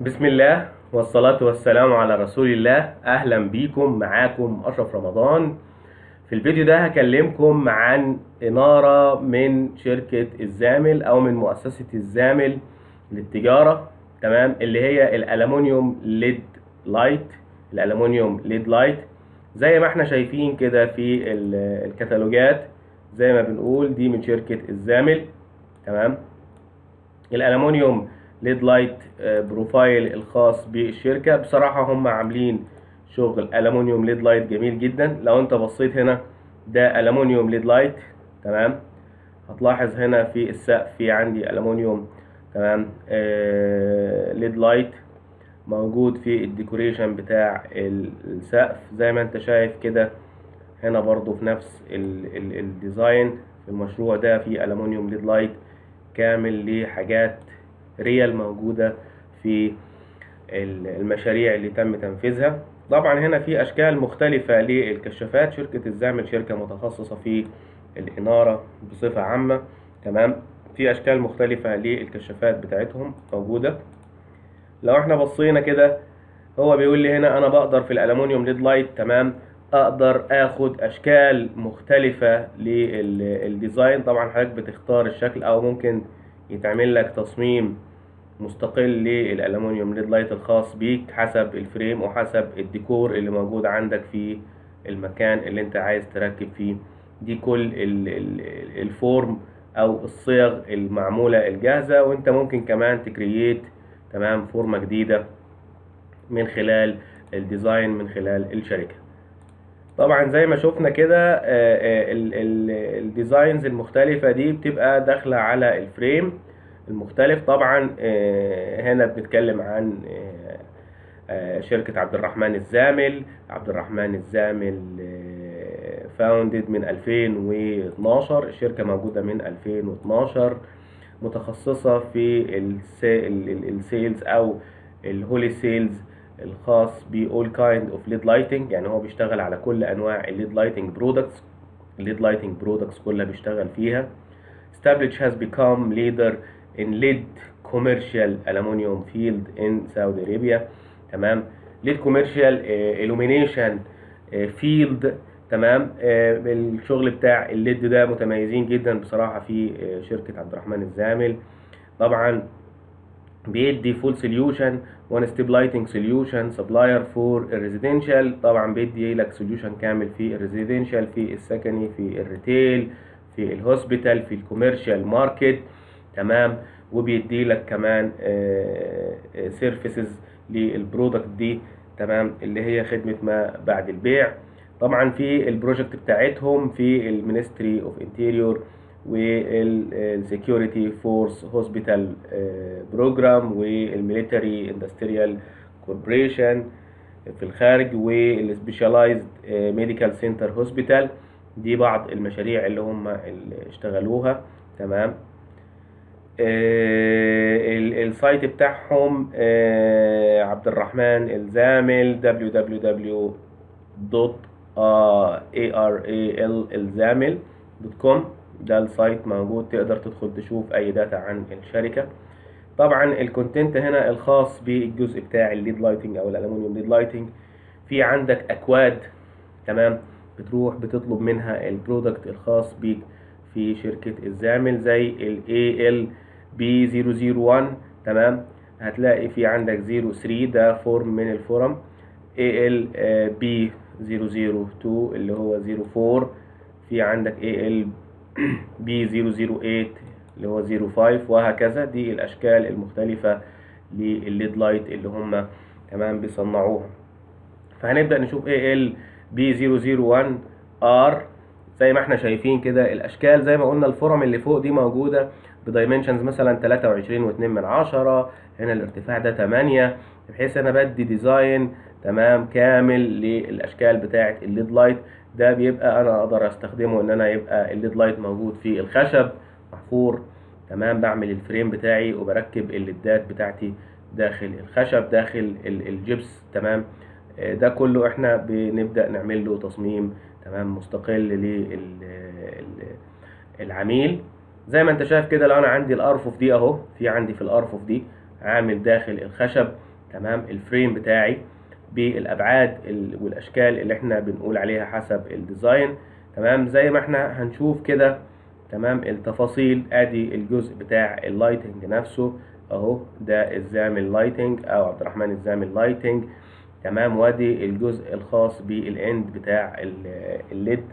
بسم الله والصلاة والسلام على رسول الله. أهلا بيكم معاكم أشرف رمضان. في الفيديو ده هكلمكم عن إنارة من شركة الزامل أو من مؤسسة الزامل للتجارة تمام؟ اللي هي الألمونيوم LED light. الألمونيوم LED light. زي ما إحنا شايفين كده في ال- الكتالوجات زي ما بنقول دي من شركة الزامل تمام؟ الالومنيوم LED light آه، profile الخاص بالشركة. بصراحة هم عاملين شغل الومنيوم LED light جميل جدا. لو أنت بصيت هنا ده الومنيوم LED light. تمام؟ هتلاحظ هنا في السقف في عندي الومنيوم تمام؟ آه LED light موجود في ال decoration بتاع ال- السقف. زي ما أنت شايف كده هنا برضو في نفس ال- ال- ال design. في المشروع ده في الومنيوم LED light كامل لحاجات real موجودة في ال- المشاريع اللي تم تنفيذها. طبعا هنا في أشكال مختلفة للكشافات. شركة الزامل شركة متخصصة في الإنارة بصفة عامة. تمام؟ في أشكال مختلفة للكشافات بتاعتهم موجودة. لو إحنا بصينا كده هو بيقول لي هنا أنا بقدر في الالومنيوم LED light تمام؟ أقدر آخد أشكال مختلفة لل design طبعا حضرتك بتختار الشكل أو ممكن يتعمل لك تصميم مستقل للالومنيوم LED light الخاص بيك حسب ال frame وحسب الديكور اللي موجود عندك في المكان اللي انت عايز تركب فيه. دي كل ال- ال- ال form أو الصيغ المعمولة الجاهزة وانت ممكن كمان تـ create تمام فورمة جديدة من خلال ال design من خلال الشركة. طبعا زي ما شفنا كده آه، آه، ال- ال- ال designs المختلفة دي بتبقى داخلة على ال frame. المختلف. طبعا آه، هنا بنتكلم عن آه، آه، شركة عبد الرحمن الزامل. عبد الرحمن الزامل founded من 2012 الشركة موجودة من 2012 متخصصة في ال sales أو ال wholesales الخاص ب all kind of LED lighting. يعني هو بيشتغل على كل أنواع ال LED lighting products ال LED lighting products كلها بيشتغل فيها. Established has become leader in LED commercial aluminum field in Saudi Arabia. تمام. LED commercial uh, illumination uh, field. تمام. آه، الشغل بتاع ال LED ده متميزين جدا بصراحة في شركة عبد الرحمن الزامل. طبعا بيدي full solution one step lighting solution supplier for ال residential طبعا بيدي لك solution كامل في ال residential في السكني في ال retail في ال hospital في ال commercial market تمام وبيدي لك كمان services لل product دي تمام اللي هي خدمة ما بعد البيع. طبعا في ال project بتاعتهم في ال Ministry of Interior وال Security Force Hospital Program وال Military Industrial Corporation في الخارج وال Specialized Medical Center Hospital دي بعض المشاريع اللي هم اللي اشتغلوها تمام. آه، ال site بتاعهم آه، عبد الرحمن الزامل www.aralzamil.com ده ال site موجود تقدر تدخل تشوف أي data عن الشركة. طبعا ال content هنا الخاص بالجزء بتاع ال LED lighting أو الالومنيوم LED lighting في عندك أكواد تمام؟ بتروح بتطلب منها ال product الخاص بيك في شركة الزامل زي ال ALB001 تمام؟ هتلاقي في عندك 03 ده form من ال form. ALB002 اللي هو 04 في عندك ALB008 اللي هو 05 وهكذا. دي الأشكال المختلفة للل LED light اللي هم تمام بيصنعوها. فهنبدأ نشوف ALB001R زي ما إحنا شايفين كده الأشكال زي ما قلنا ال form اللي فوق دي موجودة. ب dimensions مثلا 23 و2 من عشرة هنا الارتفاع ده 8 بحيث أنا بدي design تمام كامل للأشكال بتاعة ال LED light ده بيبقى أنا أقدر أستخدمه إن أنا يبقى ال LED light موجود في الخشب محفور تمام بعمل ال frame بتاعي وبركب ال LEDات بتاعتي داخل الخشب داخل ال- الجبس تمام. ده كله إحنا بنبدأ نعمل له تصميم تمام مستقل للعميل زي ما انت شايف كده لو أنا عندي الارفف دي اهو في عندي في الارفف دي عامل داخل الخشب تمام ال frame بتاعي بالابعاد ال- والاشكال اللي إحنا بنقول عليها حسب ال design تمام زي ما إحنا هنشوف كده تمام التفاصيل ادي الجزء بتاع ال lighting نفسه اهو ده الزامل lighting أو عبد الرحمن الزامل lighting تمام وادي الجزء الخاص بال end بتاع ال- ال LED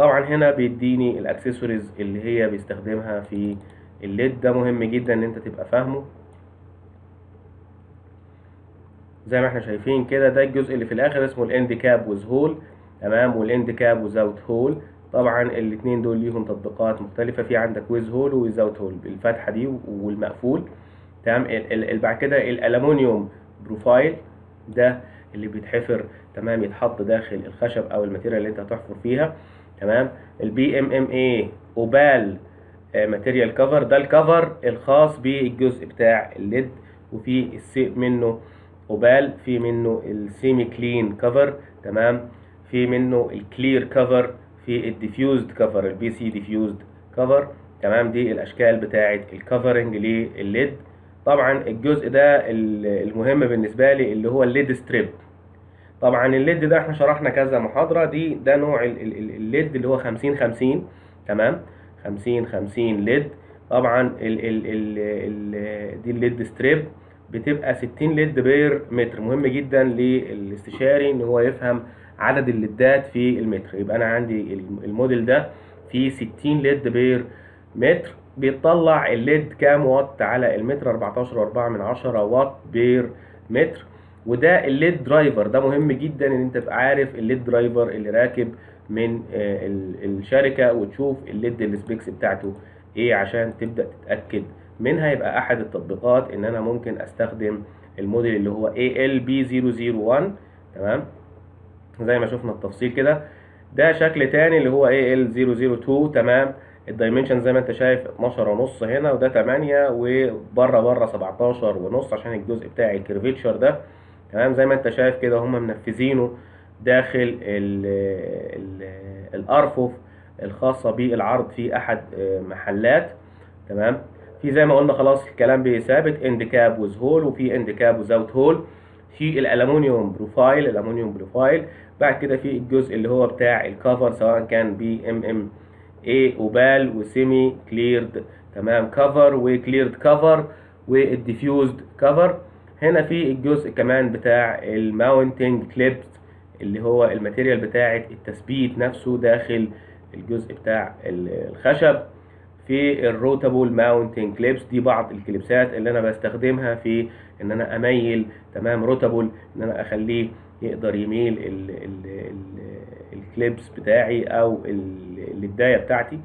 طبعا هنا بيديني الأكسسوارز اللي هي بيستخدمها في ال LED. ده مهم جدا إن أنت تبقى فاهمه. زي ما إحنا شايفين كده ده الجزء اللي في الآخر اسمه ال end cap with hole تمام؟ وال end cap without hole طبعا الاتنين دول ليهم تطبيقات مختلفة. في عندك with hole و without hole الفتحة دي والمقفول. تمام؟ بعد كده ال aluminum profile ده اللي بيتحفر. تمام؟ يتحط داخل الخشب أو ال material اللي أنت هتحفر فيها. تمام؟ ال PMMA opal material cover ده ال cover الخاص بالجزء بتاع ال LED وفي منه opal في منه ال semi clear cover تمام؟ في منه ال clear cover في ال diffused cover ال PC diffused cover تمام؟ دي الأشكال بتاعه الكفرنج للليد. طبعا الجزء ده ال- المهم بالنسبة لي اللي هو ال LED strip طبعا ال LED ده إحنا شرحنا كذا محاضرة دي ده نوع ال- ال- ال- ال LED اللي هو 50 50 تمام؟ 50 50 LED. طبعا ال ال ال ال دي ال LED strip بتبقى 60 LED per متر. مهم جدا للاستشاري إن هو يفهم عدد ال LEDات في المتر. يبقى أنا عندي الم- الموديل ده فيه 60 LED per متر. بيطلع ال LED كام واط على المتر؟ 14.4 من عشرة واط per متر. وده ال LED driver. ده مهم جدا إن أنت تبقى عارف ال LED driver اللي راكب من آه، ال- الشركة وتشوف ال LED ال specs بتاعته إيه عشان تبدأ تتأكد. منها يبقى أحد التطبيقات إن أنا ممكن أستخدم الموديل اللي هو ALB001 تمام؟ زي ما شفنا التفصيل كده. ده شكل تاني اللي هو AL002 تمام؟ ال dimension زي ما أنت شايف 12 ونص هنا وده 8 وبرة برة 17 ونص عشان الجزء بتاع ال curvature ده. تمام؟ زي ما انت شايف كده هم منفذينه داخل ال ال الأرفف الخاصة بالعرض في أحد محلات تمام؟ في زي ما قلنا خلاص الكلام بثابت end cap with hole وفي end cap without hole في ال aluminum profile ال aluminum profile بعد كده في الجزء اللي هو بتاع ال cover سواء كان PMMA opal و semi cleared تمام؟ cover و cleared cover وال diffused cover هنا في الجزء كمان بتاع ال mounting clips اللي هو ال material بتاعة التثبيت نفسه داخل الجزء بتاع ال- الخشب. في ال rotatable mounting clips دي بعض ال clipsات اللي أنا بستخدمها في إن أنا أميل تمام rotatable إن أنا أخليه يقدر يميل ال ال ال ال clips بتاعي أو ال- البداية بتاعتي.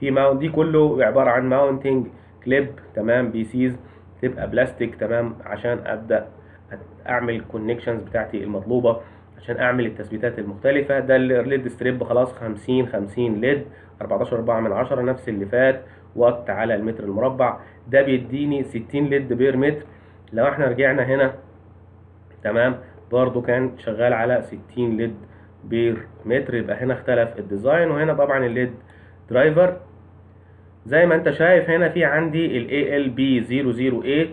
في mount دي كله عبارة عن mounting clip تمام pieces تبقى بلاستيك تمام؟ عشان أبدأ أعمل ال connections بتاعتي المطلوبة عشان أعمل التثبيتات المختلفة. ده ال LED strip خلاص 50 50 LED 14 4 من 10 نفس اللي فات. وات على المتر المربع. ده بيديني 60 LED per متر لو إحنا رجعنا هنا تمام؟ برضو كان شغال على 60 LED per متر يبقى هنا اختلف ال design وهنا طبعا ال LED driver زي ما انت شايف هنا في عندي ال ALB008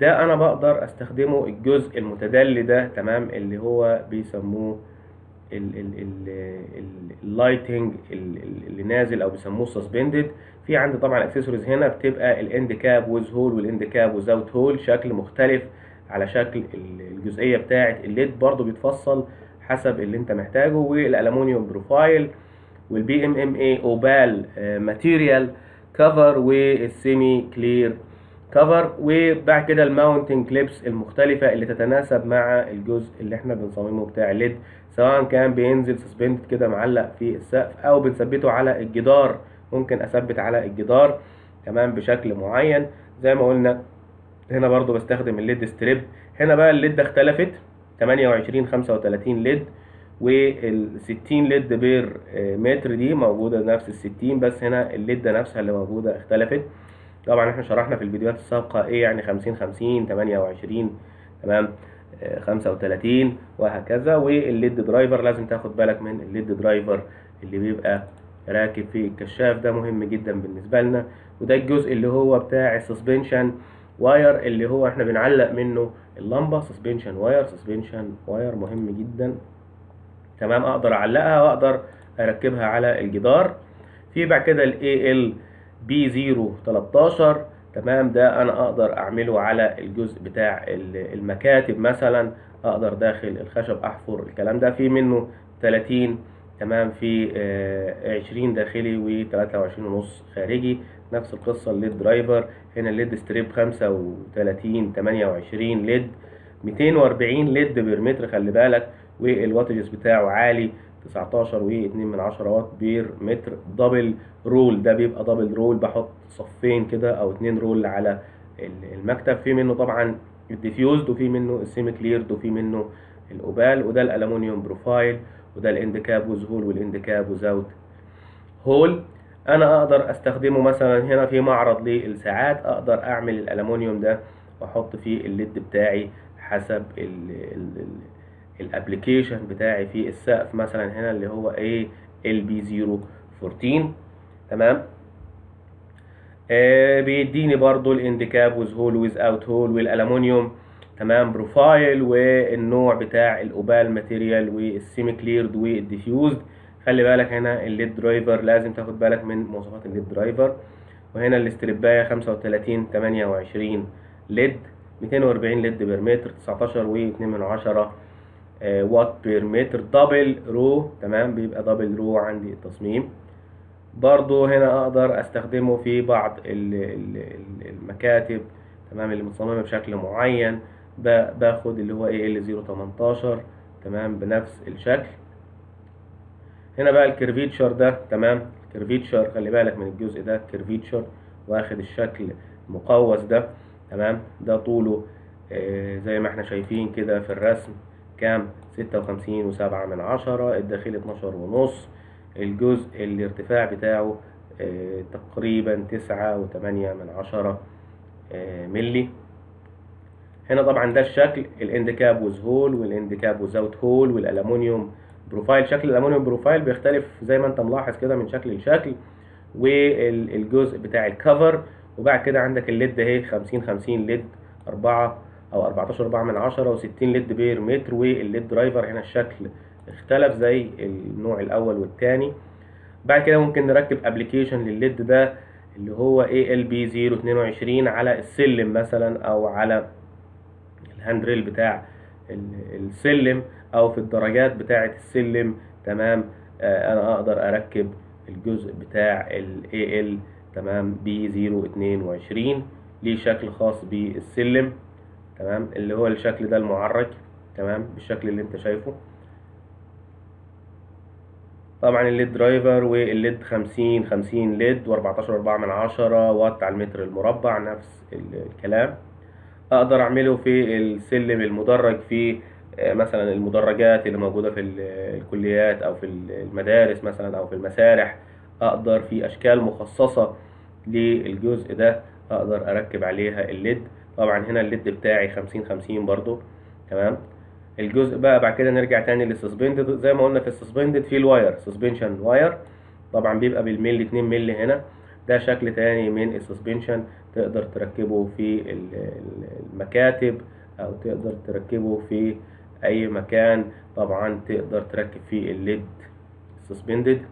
ده أنا بقدر استخدمه الجزء المتدلي ده تمام اللي هو بيسموه ال lighting اللي نازل أو بيسموه suspended في عندي طبعا اكسسوارز هنا بتبقى ال end cap with hole وال end cap without hole شكل مختلف على شكل الجزئية بتاعه ال LED برضو بيتفصل حسب اللي انت محتاجه وال aluminum profile وال PMMA opal material cover وال semi clear cover وبعد كده ال mounting clips المختلفة اللي تتناسب مع الجزء اللي إحنا بنصممه بتاع ال LED سواء كان بينزل suspend كده معلق في السقف أو بنثبته على الجدار. ممكن أثبت على الجدار تمام بشكل معين. زي ما قلنا هنا برضو بستخدم ال LED strip هنا بقى ال LED اختلفت. 28 35 LED وال 60 LED per متر دي موجودة نفس ال 60 بس هنا ال LED نفسها اللي موجودة اختلفت. طبعا إحنا شرحنا في الفيديوهات السابقة إيه يعني 50 50 28 تمام؟ 35 وهكذا. وال LED driver لازم تاخد بالك من ال LED driver اللي بيبقى راكب في الكشاف ده مهم جدا بالنسبة لنا. وده الجزء اللي هو بتاع ال suspension wire اللي هو إحنا بنعلق منه اللمبة suspension wire suspension wire مهم جدا. تمام؟ أقدر أعلقها وأقدر أركبها على الجدار. في بعد كده ال ALB 013 تمام؟ ده أنا أقدر أعمله على الجزء بتاع المكاتب مثلا. أقدر داخل الخشب أحفر الكلام ده. في منه 30 تمام؟ في 20 داخلي و 23 ونص خارجي. نفس القصة ال LED driver هنا ال LED strip 35 28 LED 240 LED per meter خلي بالك وال wattage بتاعه عالي 19 و2 من 10 watt per meter double row ده بيبقى double row بحط صفين كده أو اتنين row على المكتب. في منه طبعا ال diffused وفي منه ال semi clear وفي منه ال opal وده ال aluminum profile وده ال end cap with hole وال end cap without hole أنا أقدر أستخدمه مثلا هنا في معرض للساعات. أقدر أعمل الالومنيوم ده وأحط فيه ال LED بتاعي حسب ال application بتاعي في السقف مثلا هنا اللي هو إيه ALB 014 تمام؟ آه بيديني برضو ال end cap with hole without hole والالومنيوم تمام؟ profile والنوع بتاع ال opal material وال semi clear وال diffused خلي بالك هنا ال LED driver لازم تاخد بالك من مواصفات ال LED driver. وهنا الاسترباية 35 28 LED 240 LED per meter 19 و2 من عشرة. watt per meter double row تمام؟ بيبقى double row عندي التصميم. برضو هنا أقدر أستخدمه في بعض المكاتب تمام؟ اللي متصممة بشكل معين. باخد اللي هو إيه ال 018 تمام؟ بنفس الشكل. هنا بقى ال curvature ده تمام؟ ال curvature خلي بالك من الجزء ده curvature واخد الشكل المقوس ده تمام؟ ده طوله آه زي ما إحنا شايفين كده في الرسم. كام؟ ستة وخمسين وسبعة من عشرة الداخلي اتناشر ونص الجزء الارتفاع بتاعه آه تقريبا تسعة وتمانية من عشرة آه ملي هنا طبعا ده الشكل الإندكاب وز هول والإندكاب وزاوت هول والالومنيوم بروفايل شكل ال aluminum profile بيختلف زي ما انت ملاحظ كده من شكل لشكل والجزء بتاع ال cover وبعد كده عندك ال LED اهي 50 50 LED 4 أو 14 4 من 10 و60 LED per meter وال LED driver هنا الشكل اختلف زي النوع الأول والثاني بعد كده ممكن نركب application لل LED ده اللي هو ALB 022 على السلم مثلا أو على ال handrail بتاع السلم أو في الدرجات بتاعة السلم. تمام؟ آه أنا أقدر أركب الجزء بتاع ال AL تمام؟ ب 022 ليه شكل خاص بالسلم. تمام؟ اللي هو الشكل ده المعرج تمام؟ بالشكل اللي انت شايفه. طبعا ال LED driver وال LED 50 50 LED و14 4 من 10 واط على المتر المربع نفس الكلام. أقدر أعمله في السلم المدرج في مثلا المدرجات اللي موجودة في الكليات أو في المدارس مثلا أو في المسارح. أقدر في أشكال مخصصة للجزء ده أقدر أركب عليها ال LED طبعا هنا ال LED بتاعي 50 50 برضو تمام؟ الجزء بقى بعد كده نرجع تاني لل suspended زي ما قلنا في ال suspended في ال wire suspension wire طبعا بيبقى بالملي 2 ملي هنا ده شكل تاني من ال suspension تقدر تركبه في المكاتب أو تقدر تركبه في أي مكان طبعا تقدر تركب فيه ال LED suspended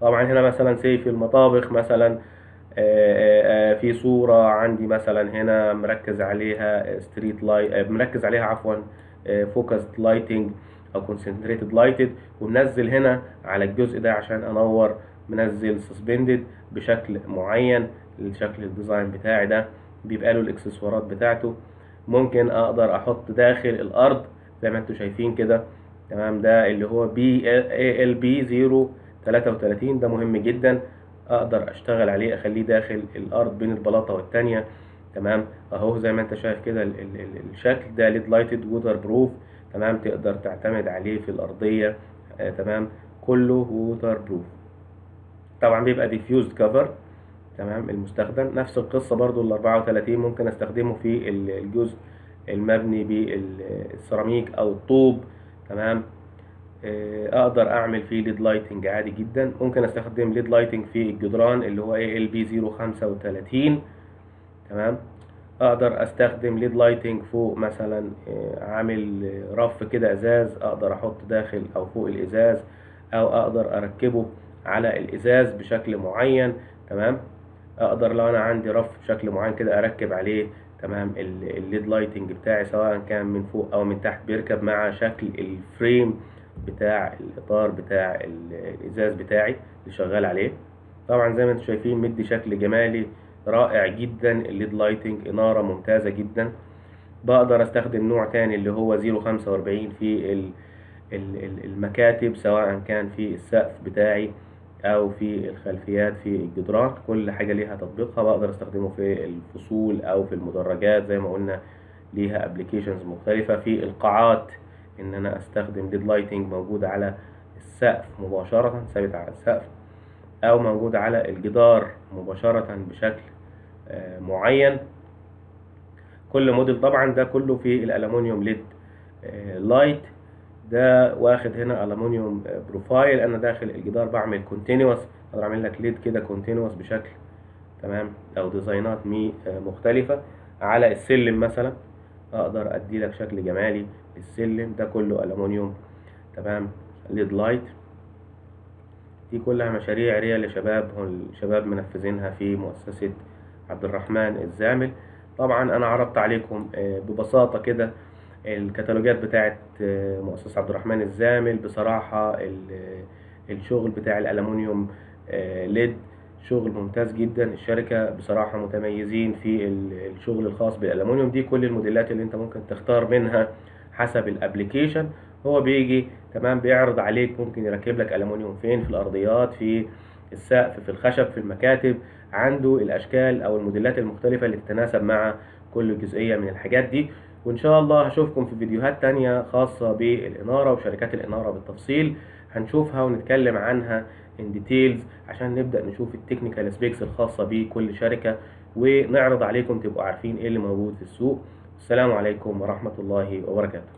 طبعا هنا مثلا سي في المطابخ مثلا في صورة عندي مثلا هنا مركز عليها straight light مركز عليها عفوا focused lighting أو concentrated lighting ومنزل هنا على الجزء ده عشان أنور منزل suspended بشكل معين الشكل ال design بتاعي ده بيبقى له الاكسسوارات بتاعته. ممكن أقدر أحط داخل الأرض زي ما أنتم شايفين كده. تمام؟ ده اللي هو ALB 033 ده مهم جدا. أقدر أشتغل عليه أخليه داخل الأرض بين البلاطة والتانية. تمام؟ أهو زي ما أنت شايف كده ال ال ال الشكل ده LED lighting waterproof تمام؟ تقدر تعتمد عليه في الأرضية. آه تمام؟ كله waterproof طبعا بيبقى diffused cover تمام؟ المستخدم. نفس القصة برضو ال 34 ممكن أستخدمه في الجزء المبني بالسيراميك أو الطوب. تمام؟ أقدر أعمل فيه LED lighting عادي جدا. ممكن أستخدم LED lighting في الجدران اللي هو ALB 035 تمام؟ أقدر أستخدم LED lighting فوق مثلا آه، عامل رف كده إزاز أقدر أحط داخل أو فوق الإزاز أو أقدر أركبه على الإزاز بشكل معين. تمام؟ أقدر لو أنا عندي رف بشكل معين كده أركب عليه. تمام؟ ال- ال LED lighting بتاعي سواء كان من فوق أو من تحت بيركب مع شكل ال frame بتاع الإطار بتاع ال- الإزاز بتاعي اللي شغال عليه. طبعا زي ما أنتم شايفين مدي شكل جمالي رائع جدا ال LED lighting إنارة ممتازة جدا. بقدر أستخدم نوع تاني اللي هو 045 في ال- ال- ال- المكاتب سواء كان في السقف بتاعي أو في الخلفيات في الجدران. كل حاجة ليها تطبيقها بقدر أستخدمه في الفصول أو في المدرجات زي ما قلنا ليها applications مختلفة. في القاعات إن أنا أستخدم LED lighting موجود على السقف مباشرة ثابت على السقف أو موجود على الجدار مباشرة بشكل آه، معين. كل موديل طبعا ده كله في الالومنيوم LED آه، light ده واخد هنا الومنيوم آه، profile أنا داخل الجدار بعمل continuous أقدر أعمل لك LED كده continuous بشكل تمام أو design ات آه، مختلفة. على السلم مثلا أقدر ادي لك شكل جمالي للسلم ده كله الومنيوم تمام؟ LED light. دي كلها مشاريع real لشباب الشباب منفذينها في مؤسسة عبد الرحمن الزامل. طبعا أنا عرضت عليكم آه، ببساطة كده الكتالوجات بتاعت آه، مؤسسة عبد الرحمن الزامل. بصراحة ال- الشغل بتاع الألمونيوم آه، LED شغل ممتاز جدا. الشركة بصراحة متميزين في ال- الشغل الخاص بالألمونيوم. دي كل الموديلات اللي انت ممكن تختار منها حسب ال application. هو بيجي تمام بيعرض عليك ممكن يركب لك ألمونيوم فين؟ في الأرضيات في السقف في الخشب في المكاتب. عنده الأشكال أو الموديلات المختلفة اللي تتناسب مع كل جزئية من الحاجات دي. وإن شاء الله هشوفكم في فيديوهات تانية خاصة بالإنارة وشركات الإنارة بالتفصيل. هنشوفها ونتكلم عنها in details عشان نبدأ نشوف ال technical specs الخاصة بكل شركة ونعرض عليكم تبقوا عارفين إيه اللي موجود في السوق. السلام عليكم ورحمة الله وبركاته.